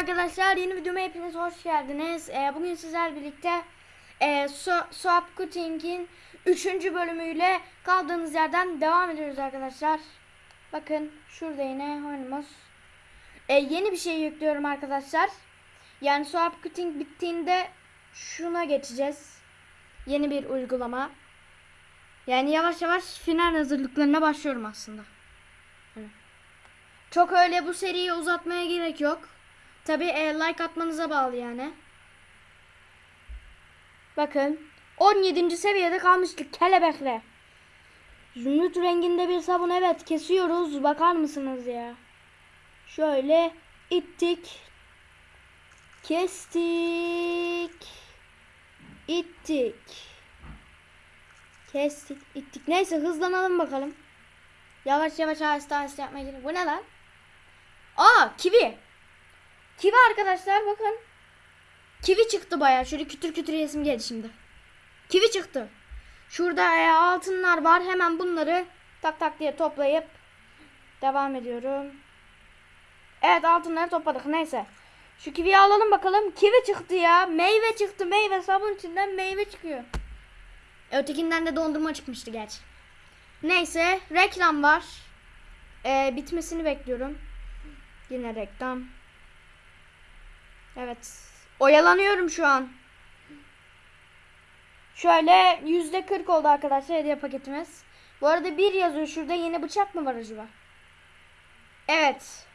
arkadaşlar yeni videoma hepiniz hoş geldiniz. Ee, bugün sizler birlikte e, Swap Cutting'in 3. bölümüyle kaldığımız yerden devam ediyoruz arkadaşlar. Bakın şurada yine oyunumuz. Ee, yeni bir şey yüklüyorum arkadaşlar. Yani Swap Cutting bittiğinde şuna geçeceğiz. Yeni bir uygulama. Yani yavaş yavaş final hazırlıklarına başlıyorum aslında. Çok öyle bu seriyi uzatmaya gerek yok. Tabi like atmanıza bağlı yani. Bakın 17. seviyede kalmıştık kelebekle. Zümrüt renginde bir sabun evet kesiyoruz. Bakar mısınız ya? Şöyle ittik. Kestik. ittik. Kestik, ittik. Neyse hızlanalım bakalım. Yavaş yavaş aheste aheste yapmaya çalışıyorum. Bu ne lan? Aa kivi. Kivi arkadaşlar bakın. Kivi çıktı bayağı. Şöyle kütür kütür yesim geldi şimdi. Kivi çıktı. Şurada e, altınlar var. Hemen bunları tak tak diye toplayıp devam ediyorum. Evet altınları topladık. Neyse. Şu kiviyi alalım bakalım. Kivi çıktı ya. Meyve çıktı. Meyve sabun içinden meyve çıkıyor. Ötekinden de dondurma çıkmıştı gerçi. Neyse reklam var. Ee, bitmesini bekliyorum. Yine reklam. Evet. Oyalanıyorum şu an. Şöyle yüzde 40 oldu arkadaşlar hediye paketimiz. Bu arada bir yazıyor şurada yeni bıçak mı var acaba? Evet.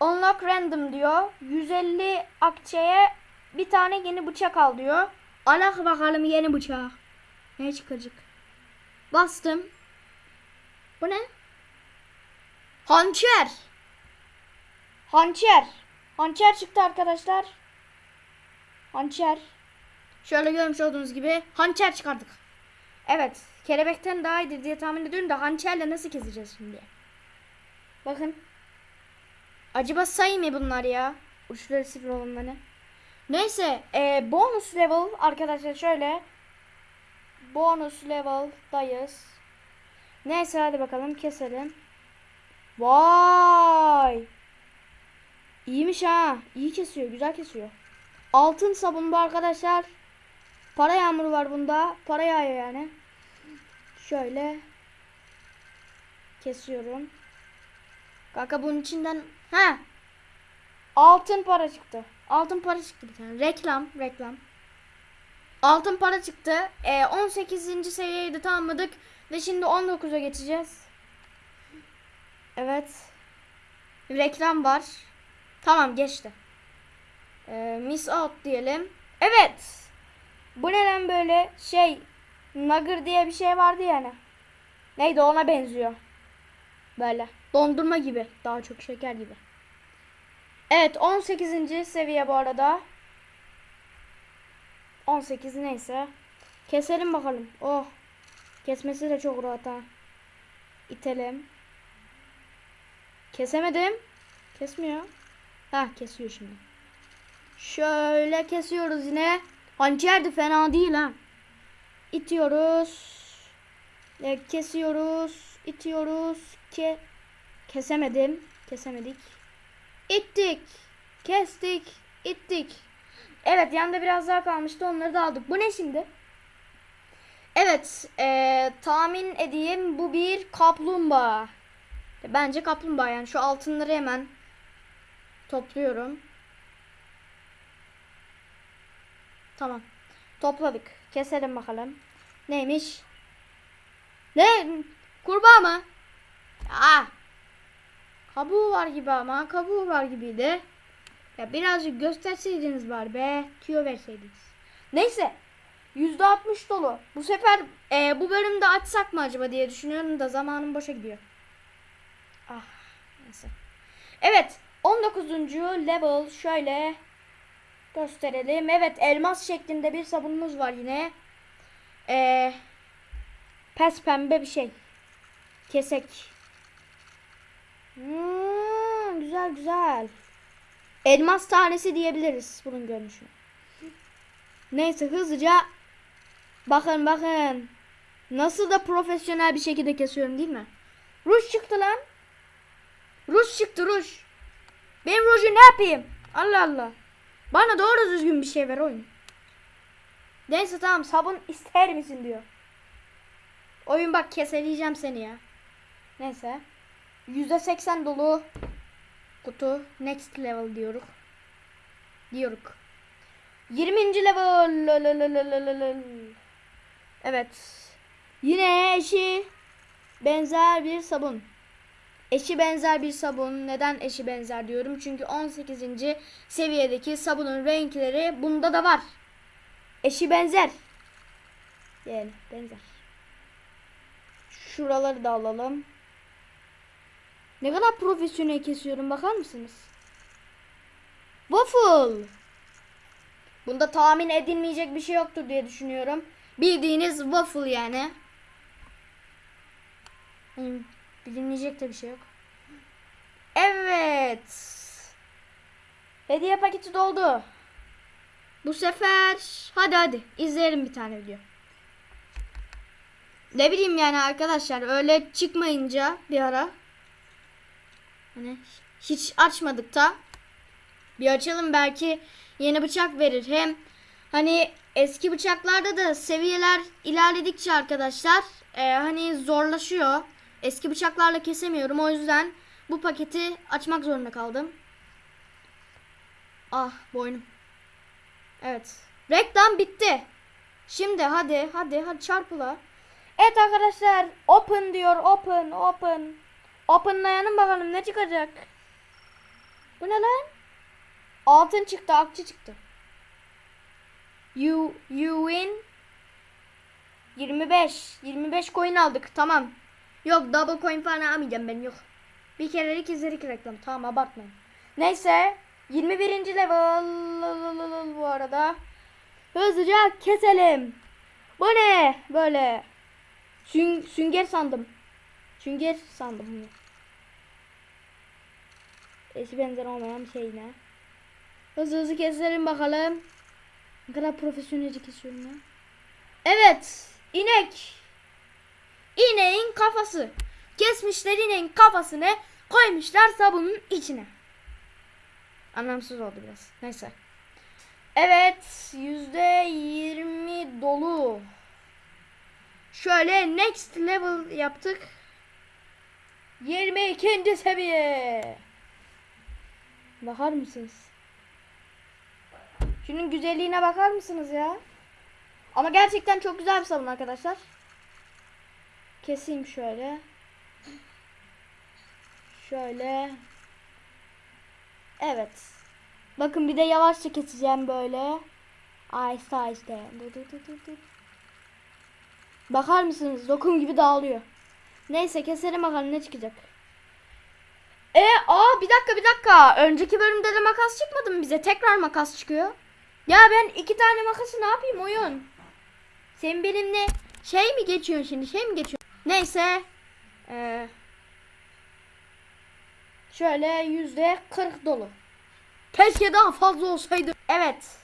Unlock random diyor. 150 akçeye bir tane yeni bıçak al diyor. Alak bakalım yeni bıçak. Ne çıkacak? Bastım. Bu ne? Hançer. Hançer. Hançer çıktı arkadaşlar. Hançer. Şöyle görmüş olduğunuz gibi hançer çıkardık. Evet. Kelebekten daha iyidir diye tahmin ediyorum da hançerle nasıl keseceğiz şimdi? Bakın. Acaba sayı mı bunlar ya? Uçları sıfır olanları. Neyse. E, bonus level arkadaşlar şöyle. Bonus level'dayız. Neyse hadi bakalım keselim. Vay. İyiymiş ha. İyi kesiyor. Güzel kesiyor. Altın sabun bu arkadaşlar. Para yağmuru var bunda. Para yağıyor yani. Şöyle. Kesiyorum. Kanka bunun içinden. Ha. Altın para çıktı. Altın para çıktı bir tane. Reklam. Reklam. Altın para çıktı. Ee, 18. seviyeyi de tamamladık. Ve şimdi 19'a geçeceğiz. Evet. Reklam var. Tamam geçti. Ee, miss out diyelim. Evet. Bu neden böyle şey Nugger diye bir şey vardı yani. Neydi ona benziyor. Böyle. Dondurma gibi. Daha çok şeker gibi. Evet 18. seviye bu arada. 18 neyse. Keselim bakalım. Oh. Kesmesi de çok rahat ha. İtelim. Kesemedim. Kesmiyor. Ha kesiyor şimdi. Şöyle kesiyoruz yine. Hançer de fena değil ha. İtiyoruz. E, kesiyoruz. itiyoruz. Ke kesemedim. Kesemedik. İttik. Kestik. ittik. Evet yanında biraz daha kalmıştı. Onları da aldık. Bu ne şimdi? Evet. E, tahmin edeyim. Bu bir kaplumbağa. Bence kaplumbağa yani. Şu altınları hemen topluyorum. Tamam. Topladık. Keselim bakalım. Neymiş? Ne? Kurbağa mı? Aa. Kabuğu var gibi ama. Kabuğu var gibiydi. Ya birazcık gösterseydiniz var be. Tüyo verseydiniz. Neyse. %60 dolu. Bu sefer e, bu bölümde açsak mı acaba diye düşünüyorum da zamanım boşa gidiyor. Ah. Neyse. Evet. 19. level şöyle gösterelim. Evet elmas şeklinde bir sabunumuz var yine. Ee, pes pembe bir şey. Kesek. Hmm, güzel güzel. Elmas tanesi diyebiliriz bunun görünüşü. Neyse hızlıca bakın bakın. Nasıl da profesyonel bir şekilde kesiyorum değil mi? Ruj çıktı lan. Ruj çıktı ruj. Ben ruju ne yapayım? Allah Allah. Bana doğru düzgün bir şey ver oyun. Neyse tamam sabun ister misin diyor. Oyun bak keseleyeceğim seni ya. Neyse. %80 dolu kutu next level diyoruz. Diyoruz. 20. level. Evet. Yine eşi benzer bir sabun. Eşi benzer bir sabun. Neden eşi benzer diyorum? Çünkü 18. seviyedeki sabunun renkleri bunda da var. Eşi benzer. Yani benzer. Şuraları da alalım. Ne kadar profesyonel kesiyorum bakar mısınız? Waffle. Bunda tahmin edilmeyecek bir şey yoktur diye düşünüyorum. Bildiğiniz waffle yani. Hmm, bilinmeyecek de bir şey yok. Evet. Hediye paketi doldu. Bu sefer hadi hadi izleyelim bir tane video. Ne bileyim yani arkadaşlar öyle çıkmayınca bir ara hani hiç açmadık da bir açalım belki yeni bıçak verir. Hem hani eski bıçaklarda da seviyeler ilerledikçe arkadaşlar e, hani zorlaşıyor. Eski bıçaklarla kesemiyorum o yüzden bu paketi açmak zorunda kaldım. Ah boynum. Evet. Reklam bitti. Şimdi hadi hadi hadi çarpıla. Evet arkadaşlar open diyor open open. Openlayalım bakalım ne çıkacak. Bu ne lan? Altın çıktı akçe çıktı. You, you win 25. 25 coin aldık tamam. Yok double coin falan almayacağım ben yok. Bir kerelik izlerik reklam tamam abartmayın. Neyse 21. level bu arada. Hızlıca keselim. Bu ne? Böyle. Süng sünger sandım. Sünger sandım bunu. Eşi benzer olmayan bir şey ne? Hızlı hızlı keselim bakalım. Ne kadar profesyonelce kesiyorum ya. Evet. inek. İneğin kafası. Kesmişler ineğin kafasını koymuşlar sabunun içine. Anlamsız oldu biraz. Neyse. Evet. Yüzde yirmi dolu. Şöyle next level yaptık. 22. seviye. Bakar mısınız? Şunun güzelliğine bakar mısınız ya? Ama gerçekten çok güzel bir sabun arkadaşlar. Keseyim şöyle. Şöyle. Evet. Bakın bir de yavaşça keseceğim böyle. Dur, dur. Bakar mısınız? Dokum gibi dağılıyor. Neyse keselim bakalım ne çıkacak. E aa bir dakika bir dakika. Önceki bölümde de makas çıkmadı mı bize? Tekrar makas çıkıyor. Ya ben iki tane makası ne yapayım oyun? Sen benimle şey mi geçiyorsun şimdi? Şey mi geçiyorsun? Neyse. Ee, şöyle yüzde 40 dolu. Keşke daha fazla olsaydı. Evet.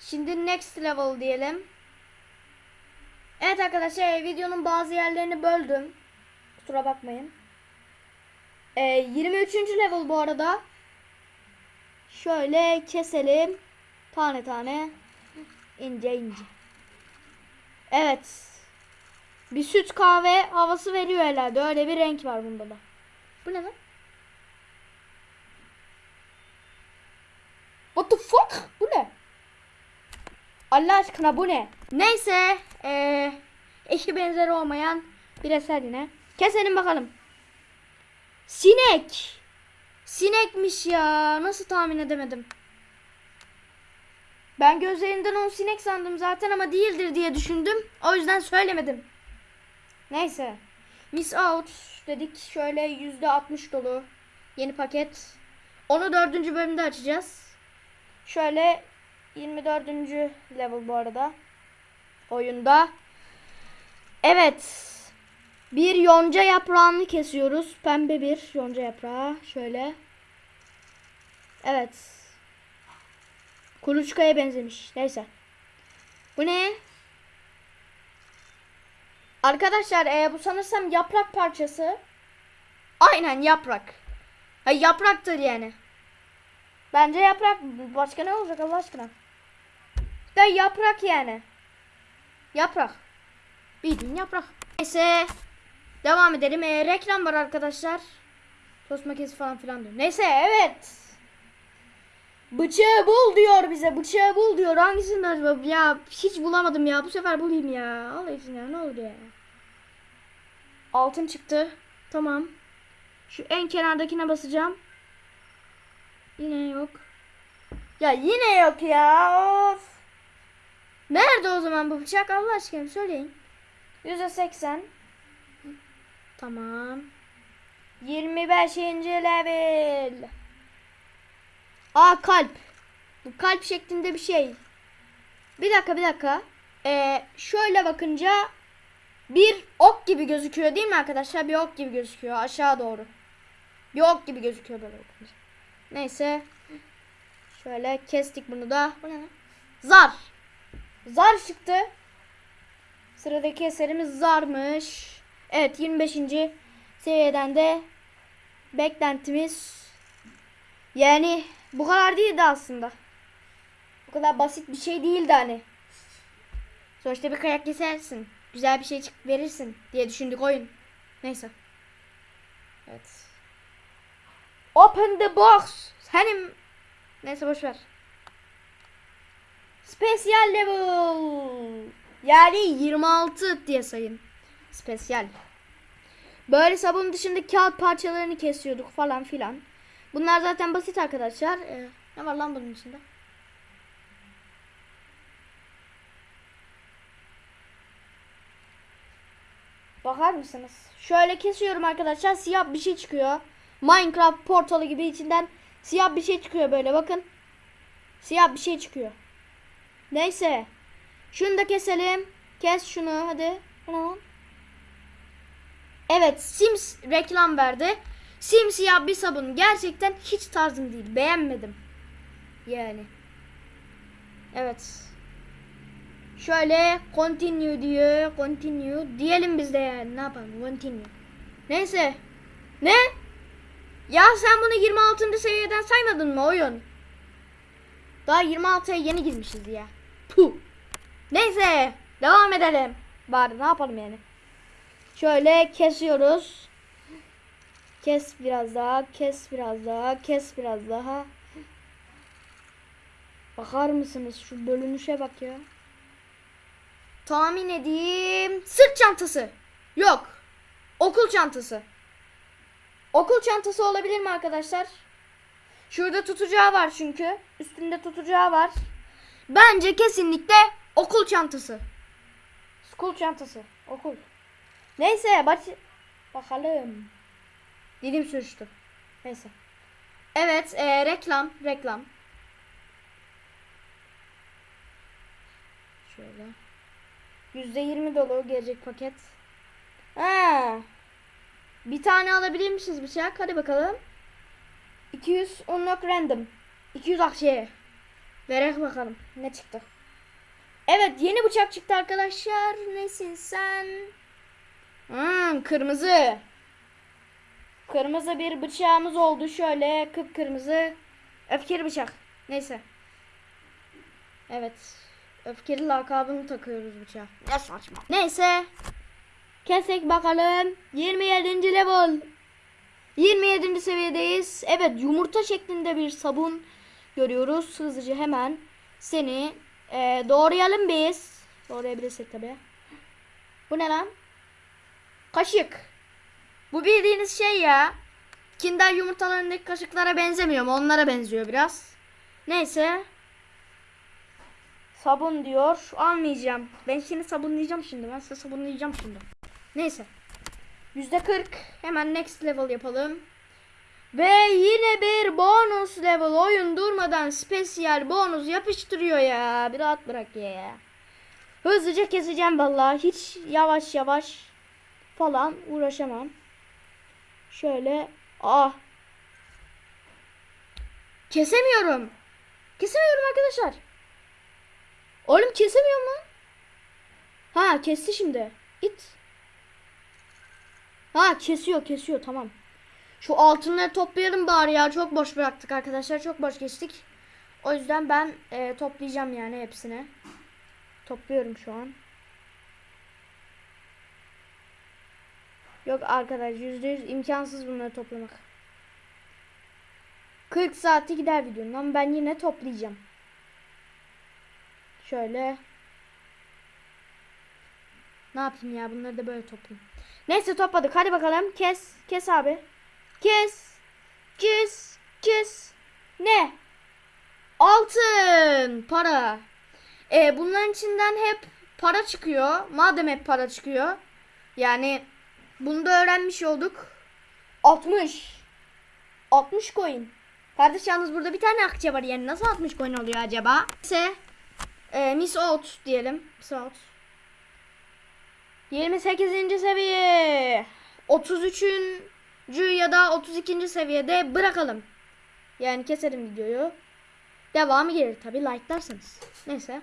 Şimdi next level diyelim. Evet arkadaşlar videonun bazı yerlerini böldüm. Kusura bakmayın. Ee, 23. level bu arada. Şöyle keselim. Tane tane. ince ince. Evet. Bir süt kahve havası veriyor herhalde. Öyle bir renk var bunda da. Bu ne lan? What the fuck? Bu ne? Allah aşkına bu ne? Neyse. Ee, eşi benzeri olmayan bir eser yine. Keselim bakalım. Sinek. Sinekmiş ya. Nasıl tahmin edemedim. Ben gözlerinden onu sinek sandım zaten ama değildir diye düşündüm. O yüzden söylemedim. Neyse. Miss Out dedik. Şöyle yüzde 60 dolu. Yeni paket. Onu dördüncü bölümde açacağız. Şöyle 24. level bu arada. Oyunda. Evet. Bir yonca yaprağını kesiyoruz. Pembe bir yonca yaprağı. Şöyle. Evet. Kuluçkaya benzemiş. Neyse. Bu ne? Arkadaşlar e, bu sanırsam yaprak parçası. Aynen yaprak. Ha, yapraktır yani. Bence yaprak. Başka ne olacak Allah aşkına? Da yaprak yani. Yaprak. Bildiğin yaprak. Neyse. Devam edelim. Ee, reklam var arkadaşlar. Tost makinesi falan filan diyor. Neyse evet. Bıçağı bul diyor bize. Bıçağı bul diyor. Hangisini acaba? Ya hiç bulamadım ya. Bu sefer bulayım ya. Allah için ya. Ne oldu ya? Altın çıktı. Tamam. Şu en kenardakine basacağım. Yine yok. Ya yine yok ya. Of. Nerede o zaman bu bıçak? Allah aşkına söyleyin. %80. Tamam. 25. level. Aa kalp. Bu kalp şeklinde bir şey. Bir dakika bir dakika. Ee, şöyle bakınca bir ok gibi gözüküyor değil mi arkadaşlar? Bir ok gibi gözüküyor aşağı doğru. Bir ok gibi gözüküyor böyle bakınca. Neyse. Şöyle kestik bunu da. Bu ne? Zar. Zar çıktı. Sıradaki eserimiz zarmış. Evet 25. seviyeden de beklentimiz yani bu kadar değildi aslında. Bu kadar basit bir şey değildi hani. Sonuçta bir kayak kesersin. Güzel bir şey verirsin diye düşündük oyun. Neyse. Evet. Open the box. Senin neyse boş ver. Special level. Yani 26 diye sayın. Spesyal. Böyle sabun dışında kağıt parçalarını kesiyorduk falan filan. Bunlar zaten basit arkadaşlar. Ee, ne var lan bunun içinde? Bakar mısınız? Şöyle kesiyorum arkadaşlar. Siyah bir şey çıkıyor. Minecraft portalı gibi içinden siyah bir şey çıkıyor böyle bakın. Siyah bir şey çıkıyor. Neyse. Şunu da keselim. Kes şunu hadi. Evet Sims reklam verdi. Simsiyah bir sabun gerçekten hiç tarzım değil. Beğenmedim. Yani. Evet. Şöyle continue diyor. Continue. Diyelim biz de yani. Ne yapalım? Continue. Neyse. Ne? Ya sen bunu 26. seviyeden saymadın mı oyun? Daha 26'ya yeni girmişiz ya. Puh. Neyse. Devam edelim. Bari ne yapalım yani. Şöyle kesiyoruz. Kes biraz daha, kes biraz daha, kes biraz daha. Bakar mısınız şu bölünüşe bak ya. Tahmin edeyim. Sırt çantası. Yok. Okul çantası. Okul çantası olabilir mi arkadaşlar? Şurada tutacağı var çünkü. Üstünde tutacağı var. Bence kesinlikle okul çantası. School çantası. Okul. Neyse baş... bakalım. Dilim sürçtü. Neyse. Evet e, reklam reklam. Şöyle. Yüzde yirmi dolu gelecek paket. Ha. Bir tane alabilir misiniz bıçak? Hadi bakalım. 200 unlock random. 200 akşeye. Verek bakalım. Ne çıktı? Evet yeni bıçak çıktı arkadaşlar. Nesin sen? Hmm, kırmızı. Kırmızı bir bıçağımız oldu. Şöyle kıpkırmızı. Öfkeli bıçak. Neyse. Evet. Öfkeli lakabını takıyoruz bıçağa. Ne saçma. Neyse. Kesek bakalım. 27. level. 27. seviyedeyiz. Evet yumurta şeklinde bir sabun görüyoruz. Hızlıca hemen seni e, doğrayalım biz. Doğrayabilirsek tabi. Bu ne lan? Kaşık. Bu bildiğiniz şey ya. Kinder yumurtalarındaki kaşıklara benzemiyor mu? Onlara benziyor biraz. Neyse. Sabun diyor. Almayacağım. Ben seni sabunlayacağım şimdi. Ben size sabunlayacağım şimdi. Neyse. Yüzde kırk. Hemen next level yapalım. Ve yine bir bonus level. Oyun durmadan spesiyel bonus yapıştırıyor ya. Bir rahat bırak ya. Hızlıca keseceğim vallahi. Hiç yavaş yavaş falan uğraşamam. Şöyle. Ah. Kesemiyorum. Kesemiyorum arkadaşlar. Oğlum kesemiyorum lan. Ha kesti şimdi. İt. Ha kesiyor kesiyor tamam. Şu altınları toplayalım bari ya. Çok boş bıraktık arkadaşlar. Çok boş geçtik. O yüzden ben e, toplayacağım yani hepsini. Topluyorum şu an. Yok arkadaş yüzde yüz imkansız bunları toplamak. 40 saati gider videonun ama ben yine toplayacağım. Şöyle. Ne yapayım ya bunları da böyle toplayayım. Neyse topladık hadi bakalım kes kes abi. Kes kes kes. Ne? Altın para. E, bunların içinden hep para çıkıyor. Madem hep para çıkıyor. Yani bunu da öğrenmiş olduk. 60. 60 coin. Kardeş yalnız burada bir tane akçe var yani nasıl 60 coin oluyor acaba? Neyse. E, Miss Out diyelim. Miss Out. 28. seviye. 33. ya da 32. seviyede bırakalım. Yani keserim videoyu. Devamı gelir tabi like'larsanız. Neyse.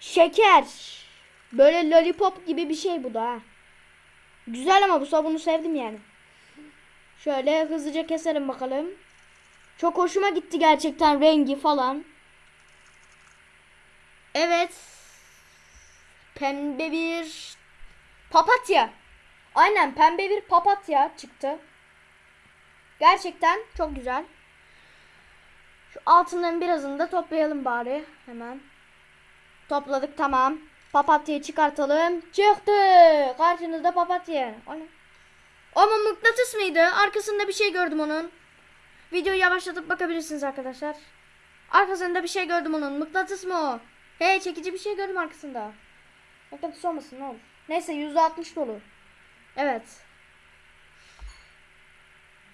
Şeker. Böyle lollipop gibi bir şey bu da. Güzel ama bu sabunu sevdim yani. Şöyle hızlıca keselim bakalım. Çok hoşuma gitti gerçekten rengi falan. Evet. Pembe bir papatya. Aynen pembe bir papatya çıktı. Gerçekten çok güzel. Şu altınların birazını da toplayalım bari hemen. Topladık tamam. Papatyayı çıkartalım. Çıktı. Karşınızda papatya. O ne? Ama mıknatıs mıydı? Arkasında bir şey gördüm onun. Videoyu yavaşlatıp bakabilirsiniz arkadaşlar. Arkasında bir şey gördüm onun. Mıknatıs mı o? Hey çekici bir şey gördüm arkasında. Mıknatıs olmasın ne olur. Neyse %60 dolu. Evet.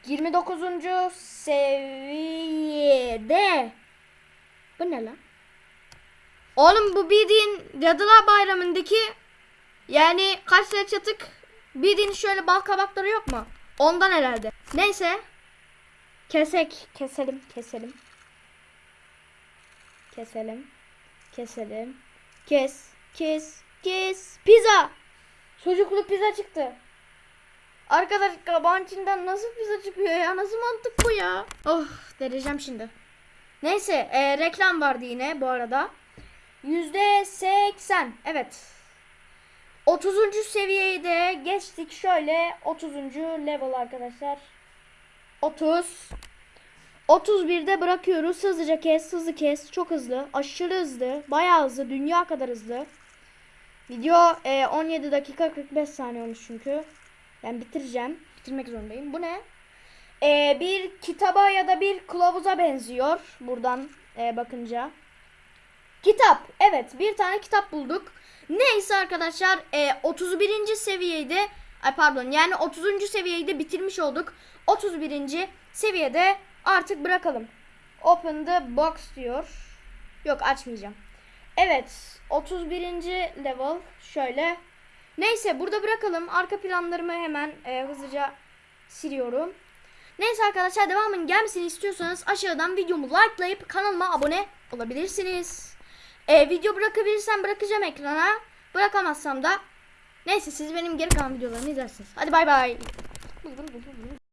29. seviyede. Bu ne lan? Oğlum bu bildiğin Cadılar Bayramı'ndaki yani kaç lira çatık bildiğin şöyle bal kabakları yok mu? Ondan herhalde. Neyse. Kesek. Keselim. Keselim. Keselim. Keselim. Kes. Kes. Kes. Pizza. Çocuklu pizza çıktı. Arkadaş kabağın içinden nasıl pizza çıkıyor ya? Nasıl mantık bu ya? Oh dereceğim şimdi. Neyse e, reklam vardı yine bu arada. Yüzde seksen. Evet. 30. seviyeyi de geçtik. Şöyle 30. level arkadaşlar. 30. 31'de bırakıyoruz. Hızlıca kes, hızlı kes. Çok hızlı. Aşırı hızlı. Bayağı hızlı. Dünya kadar hızlı. Video e, 17 dakika 45 saniye olmuş çünkü. Ben bitireceğim. Bitirmek zorundayım. Bu ne? E, bir kitaba ya da bir kılavuza benziyor. Buradan e, bakınca. Kitap. Evet bir tane kitap bulduk. Neyse arkadaşlar e, 31. seviyede ay pardon yani 30. seviyeyi de bitirmiş olduk. 31. seviyede artık bırakalım. Open the box diyor. Yok açmayacağım. Evet 31. level şöyle. Neyse burada bırakalım. Arka planlarımı hemen e, hızlıca siliyorum. Neyse arkadaşlar devamın gelmesini istiyorsanız aşağıdan videomu likelayıp kanalıma abone olabilirsiniz. E, video bırakabilirsem bırakacağım ekrana. Bırakamazsam da neyse siz benim geri kalan videolarımı izlersiniz. Hadi bay bay.